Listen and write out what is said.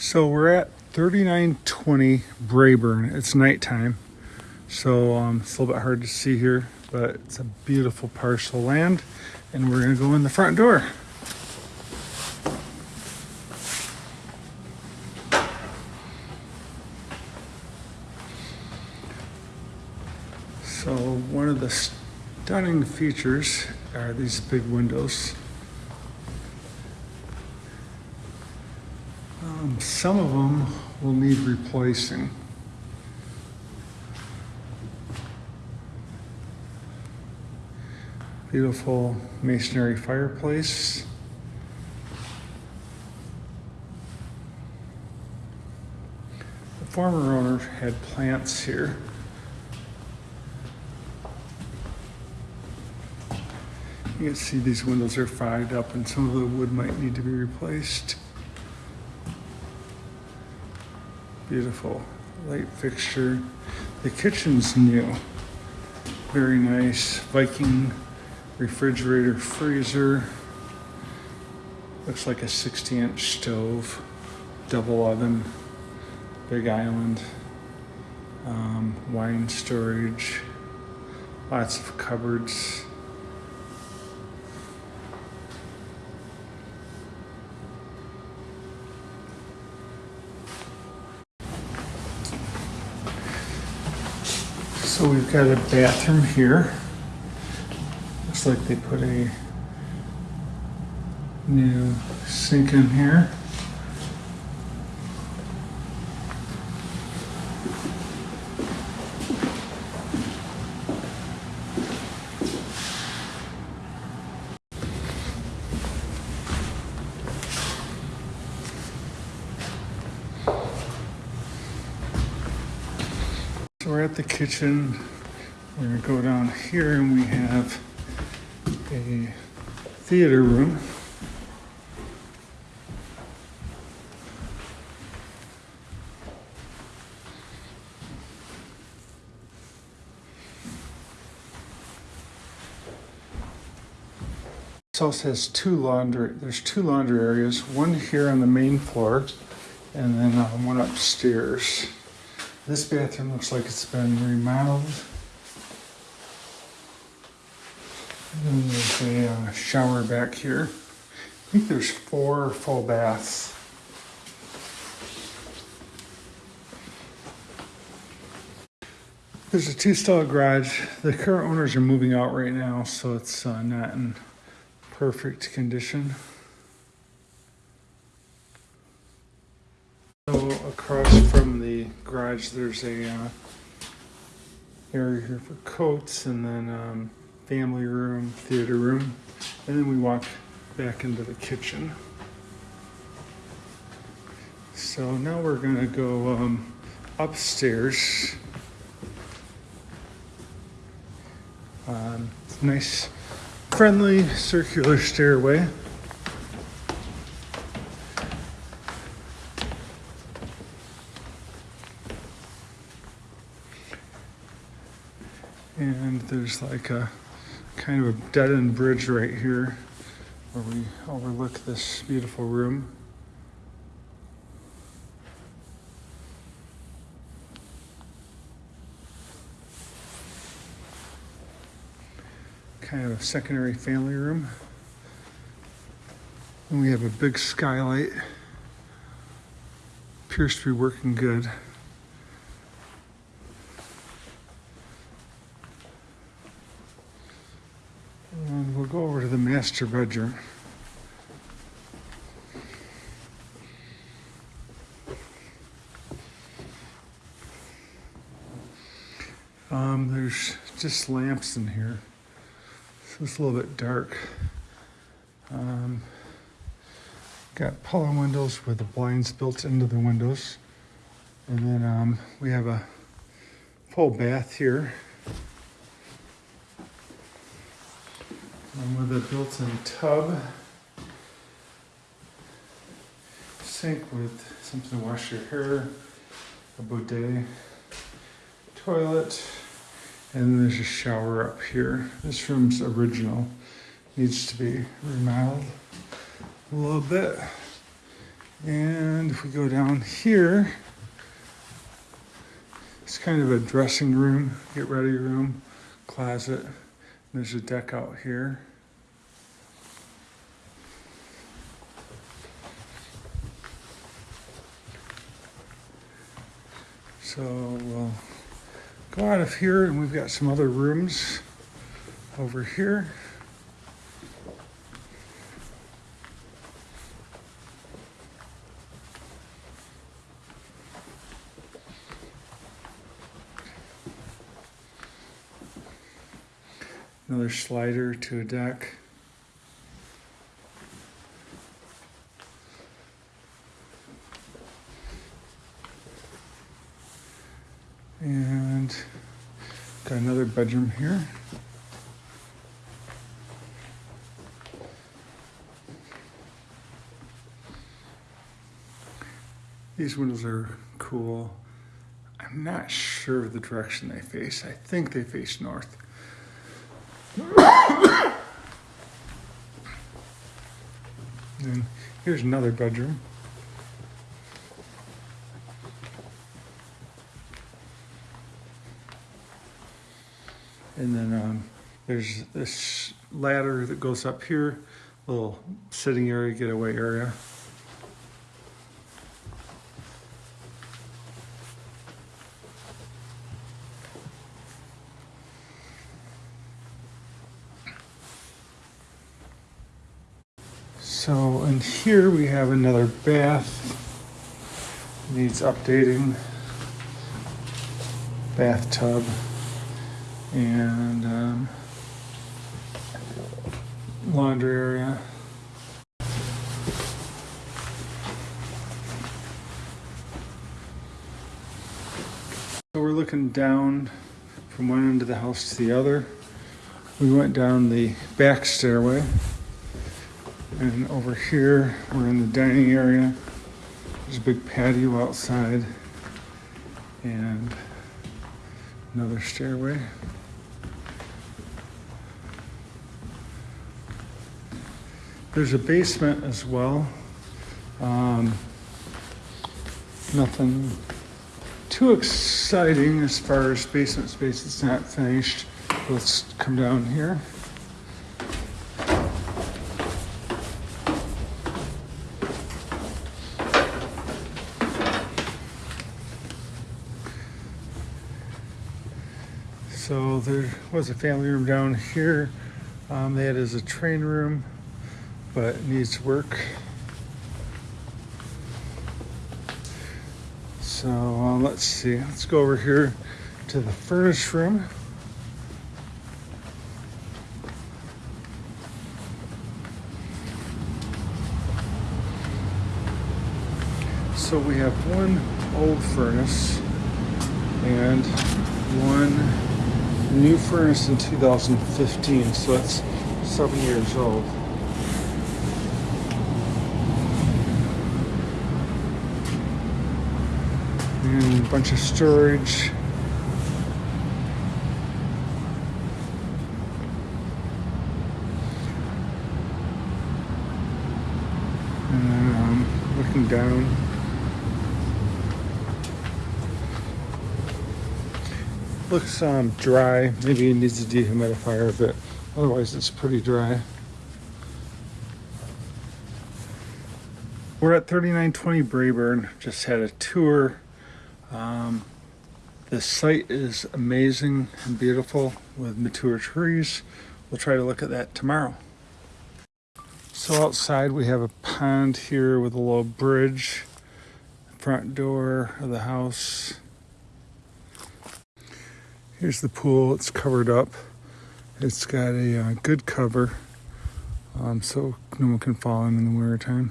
So we're at 3920 Brayburn. It's nighttime, so um, it's a little bit hard to see here, but it's a beautiful parcel of land, and we're gonna go in the front door. So one of the stunning features are these big windows. Um, some of them will need replacing. Beautiful masonry fireplace. The former owner had plants here. You can see these windows are fogged up and some of the wood might need to be replaced. Beautiful light fixture. The kitchen's new. Very nice Viking refrigerator freezer. Looks like a 60 inch stove, double oven, big island, um, wine storage, lots of cupboards. So we've got a bathroom here. Looks like they put a new sink in here. We're at the kitchen. We're gonna go down here and we have a theater room. This house has two laundry, there's two laundry areas, one here on the main floor and then uh, one upstairs. This bathroom looks like it's been remodeled. And there's a uh, shower back here. I think there's four full baths. There's a two-stall garage. The current owners are moving out right now, so it's uh, not in perfect condition. So across from the garage, there's a uh, area here for coats, and then um, family room, theater room, and then we walk back into the kitchen. So now we're gonna go um, upstairs. Um, nice, friendly circular stairway. And there's like a kind of a dead end bridge right here where we overlook this beautiful room. Kind of a secondary family room. And we have a big skylight. Appears to be working good. And we'll go over to the master bedroom. Um, there's just lamps in here. So it's a little bit dark. Um, got power windows with the blinds built into the windows. And then um, we have a full bath here. And with a built-in tub. Sink with something to wash your hair. A bidet. Toilet. And there's a shower up here. This room's original. Needs to be remodeled a little bit. And if we go down here, it's kind of a dressing room, get ready room, closet. There's a deck out here. So we'll go out of here and we've got some other rooms over here. Another slider to a deck. And got another bedroom here. These windows are cool. I'm not sure of the direction they face. I think they face north. And here's another bedroom. And then um, there's this ladder that goes up here, little sitting area, getaway area. So in here we have another bath. Needs updating. Bathtub. And um, laundry area. So we're looking down from one end of the house to the other. We went down the back stairway. And over here, we're in the dining area. There's a big patio outside and another stairway. There's a basement as well. Um, nothing too exciting as far as basement space. It's not finished. Let's come down here. So there was a family room down here. Um, it as a train room, but it needs work. So uh, let's see. Let's go over here to the furnace room. So we have one old furnace and one new furnace in 2015, so it's seven years old. And a bunch of storage. And um, looking down. Looks um, dry. Maybe it needs a dehumidifier, but otherwise it's pretty dry. We're at 3920 Brayburn. Just had a tour. Um, the site is amazing and beautiful with mature trees. We'll try to look at that tomorrow. So outside we have a pond here with a little bridge. Front door of the house. Here's the pool. It's covered up. It's got a uh, good cover, um, so no one can fall in in the winter time.